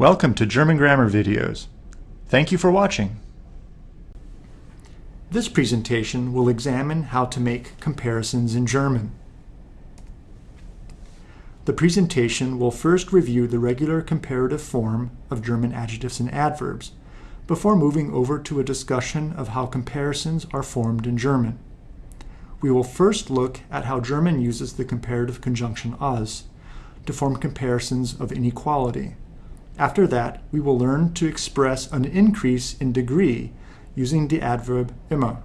Welcome to German Grammar Videos. Thank you for watching. This presentation will examine how to make comparisons in German. The presentation will first review the regular comparative form of German adjectives and adverbs before moving over to a discussion of how comparisons are formed in German. We will first look at how German uses the comparative conjunction als to form comparisons of inequality. After that, we will learn to express an increase in degree using the adverb immer.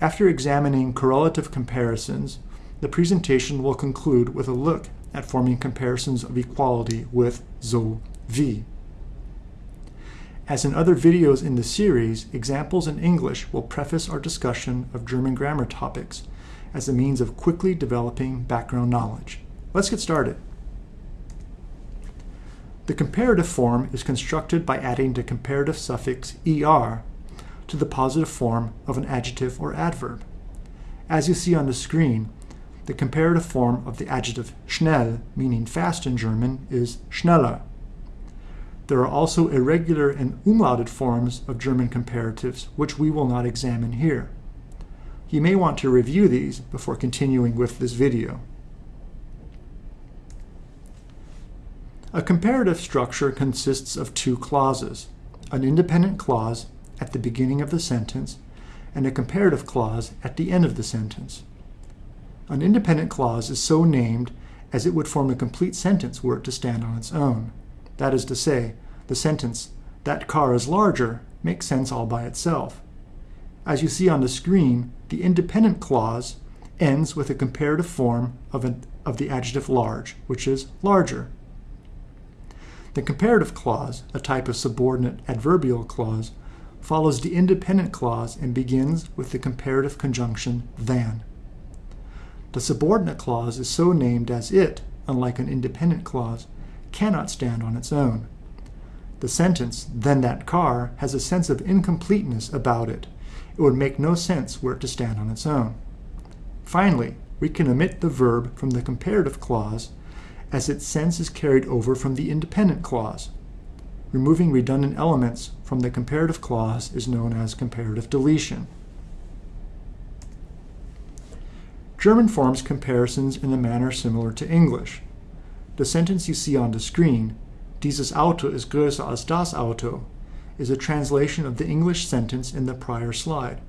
After examining correlative comparisons, the presentation will conclude with a look at forming comparisons of equality with so wie. As in other videos in the series, examples in English will preface our discussion of German grammar topics as a means of quickly developing background knowledge. Let's get started. The comparative form is constructed by adding the comparative suffix er to the positive form of an adjective or adverb. As you see on the screen, the comparative form of the adjective schnell, meaning fast in German, is schneller. There are also irregular and umlauted forms of German comparatives, which we will not examine here. You may want to review these before continuing with this video. A comparative structure consists of two clauses, an independent clause at the beginning of the sentence and a comparative clause at the end of the sentence. An independent clause is so named as it would form a complete sentence were it to stand on its own. That is to say, the sentence, that car is larger, makes sense all by itself. As you see on the screen, the independent clause ends with a comparative form of, an, of the adjective large, which is larger. The comparative clause, a type of subordinate adverbial clause, follows the independent clause and begins with the comparative conjunction than. The subordinate clause is so named as it, unlike an independent clause, cannot stand on its own. The sentence, then that car, has a sense of incompleteness about it. It would make no sense were it to stand on its own. Finally, we can omit the verb from the comparative clause as its sense is carried over from the independent clause. Removing redundant elements from the comparative clause is known as comparative deletion. German forms comparisons in a manner similar to English. The sentence you see on the screen, Dieses Auto ist größer als das Auto, is a translation of the English sentence in the prior slide.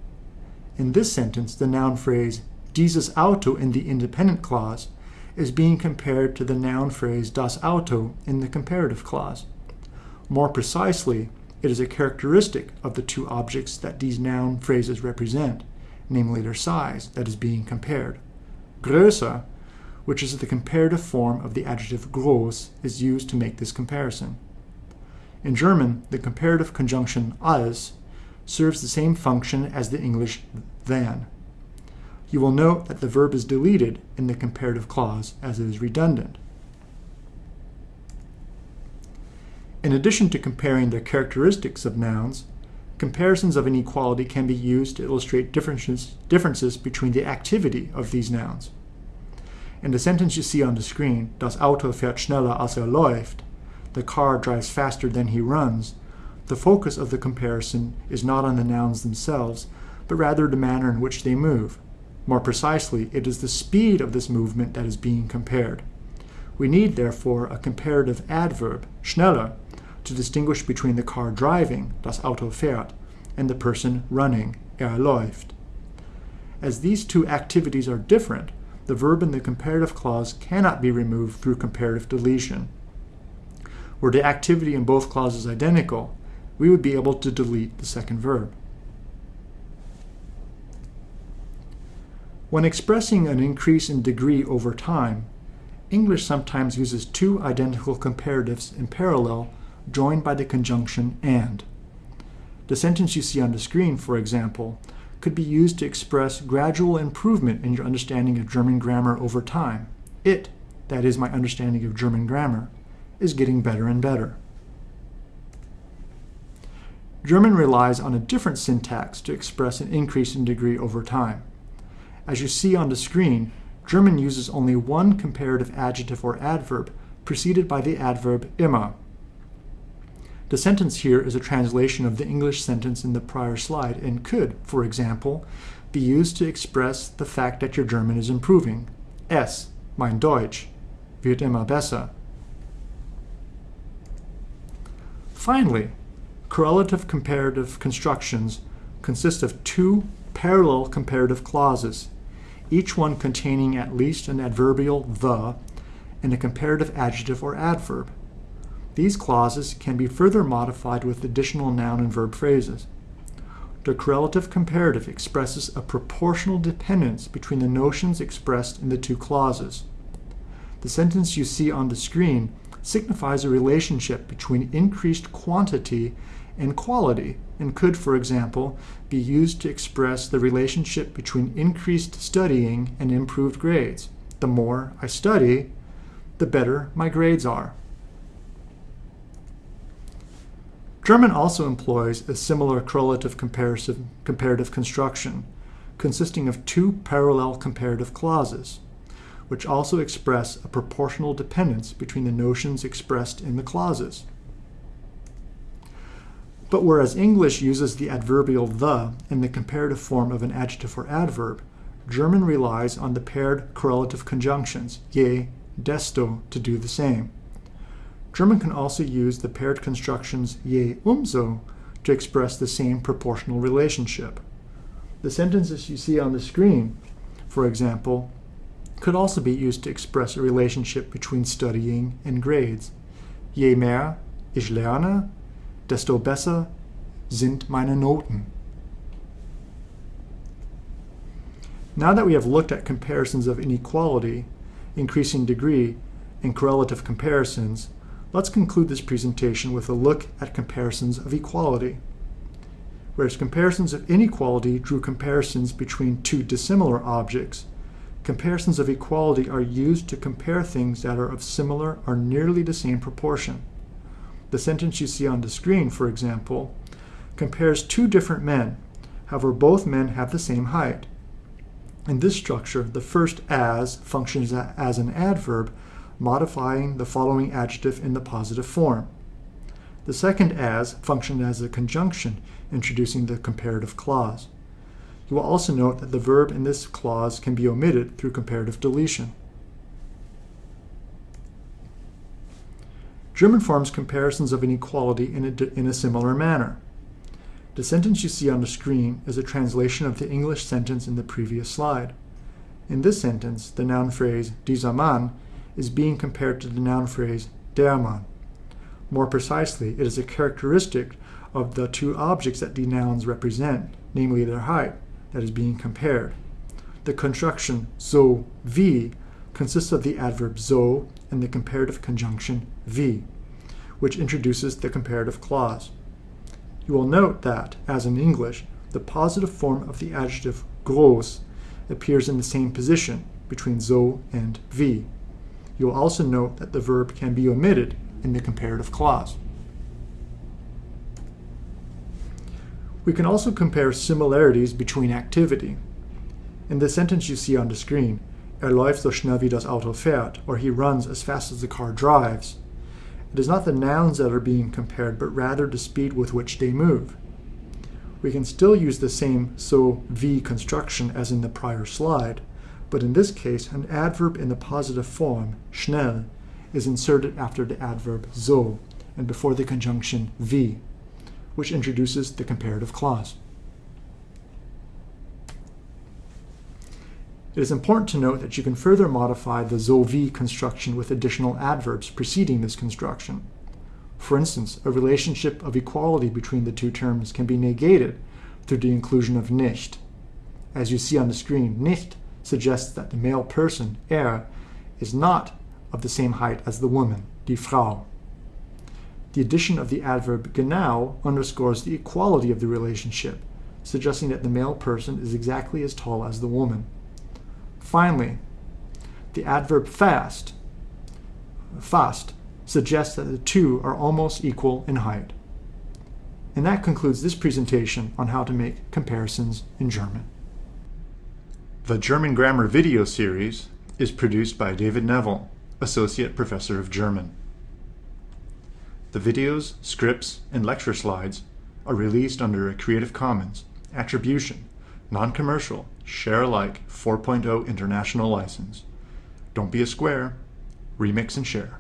In this sentence, the noun phrase dieses Auto in the independent clause is being compared to the noun phrase das Auto in the comparative clause. More precisely, it is a characteristic of the two objects that these noun phrases represent, namely their size, that is being compared. Größer, which is the comparative form of the adjective groß, is used to make this comparison. In German, the comparative conjunction als serves the same function as the English than you will note that the verb is deleted in the comparative clause as it is redundant. In addition to comparing the characteristics of nouns, comparisons of inequality can be used to illustrate differences, differences between the activity of these nouns. In the sentence you see on the screen, Das Auto fährt schneller als er läuft, the car drives faster than he runs, the focus of the comparison is not on the nouns themselves, but rather the manner in which they move. More precisely, it is the speed of this movement that is being compared. We need, therefore, a comparative adverb, schneller, to distinguish between the car driving, das Auto fährt, and the person running, er läuft. As these two activities are different, the verb in the comparative clause cannot be removed through comparative deletion. Were the activity in both clauses identical, we would be able to delete the second verb. When expressing an increase in degree over time, English sometimes uses two identical comparatives in parallel joined by the conjunction and. The sentence you see on the screen, for example, could be used to express gradual improvement in your understanding of German grammar over time. It, that is my understanding of German grammar, is getting better and better. German relies on a different syntax to express an increase in degree over time. As you see on the screen, German uses only one comparative adjective or adverb preceded by the adverb immer. The sentence here is a translation of the English sentence in the prior slide and could, for example, be used to express the fact that your German is improving. Es, mein Deutsch, wird immer besser. Finally, correlative comparative constructions consist of two parallel comparative clauses, each one containing at least an adverbial the and a comparative adjective or adverb. These clauses can be further modified with additional noun and verb phrases. The correlative comparative expresses a proportional dependence between the notions expressed in the two clauses. The sentence you see on the screen signifies a relationship between increased quantity and quality and could, for example, be used to express the relationship between increased studying and improved grades. The more I study, the better my grades are. German also employs a similar correlative comparative construction, consisting of two parallel comparative clauses, which also express a proportional dependence between the notions expressed in the clauses. But whereas English uses the adverbial the in the comparative form of an adjective or adverb, German relies on the paired correlative conjunctions, je, desto, to do the same. German can also use the paired constructions je umso to express the same proportional relationship. The sentences you see on the screen, for example, could also be used to express a relationship between studying and grades. Je mehr ich lerne, desto besser sind meine Noten. Now that we have looked at comparisons of inequality, increasing degree, and correlative comparisons, Let's conclude this presentation with a look at comparisons of equality. Whereas comparisons of inequality drew comparisons between two dissimilar objects, comparisons of equality are used to compare things that are of similar or nearly the same proportion. The sentence you see on the screen, for example, compares two different men. However, both men have the same height. In this structure, the first as functions as an adverb modifying the following adjective in the positive form. The second as functions as a conjunction, introducing the comparative clause. You will also note that the verb in this clause can be omitted through comparative deletion. German forms comparisons of inequality in a, in a similar manner. The sentence you see on the screen is a translation of the English sentence in the previous slide. In this sentence, the noun phrase dieser Mann is being compared to the noun phrase der Mann. More precisely, it is a characteristic of the two objects that the nouns represent, namely their height, that is being compared. The construction so wie consists of the adverb so and the comparative conjunction wie, which introduces the comparative clause. You will note that, as in English, the positive form of the adjective groß appears in the same position between so and wie. You'll also note that the verb can be omitted in the comparative clause. We can also compare similarities between activity. In the sentence you see on the screen, Er läuft so schnell wie das Auto fährt, or he runs as fast as the car drives. It is not the nouns that are being compared, but rather the speed with which they move. We can still use the same so wie construction as in the prior slide, but in this case, an adverb in the positive form, schnell, is inserted after the adverb so and before the conjunction wie, which introduces the comparative clause. It is important to note that you can further modify the so wie construction with additional adverbs preceding this construction. For instance, a relationship of equality between the two terms can be negated through the inclusion of nicht. As you see on the screen, nicht suggests that the male person, er, is not of the same height as the woman, die Frau. The addition of the adverb genau underscores the equality of the relationship, suggesting that the male person is exactly as tall as the woman. Finally, the adverb fast, fast, suggests that the two are almost equal in height. And that concludes this presentation on how to make comparisons in German. The German Grammar video series is produced by David Neville, Associate Professor of German. The videos, scripts, and lecture slides are released under a Creative Commons Attribution, Non-Commercial, Share Alike 4.0 International License. Don't be a square, remix and share.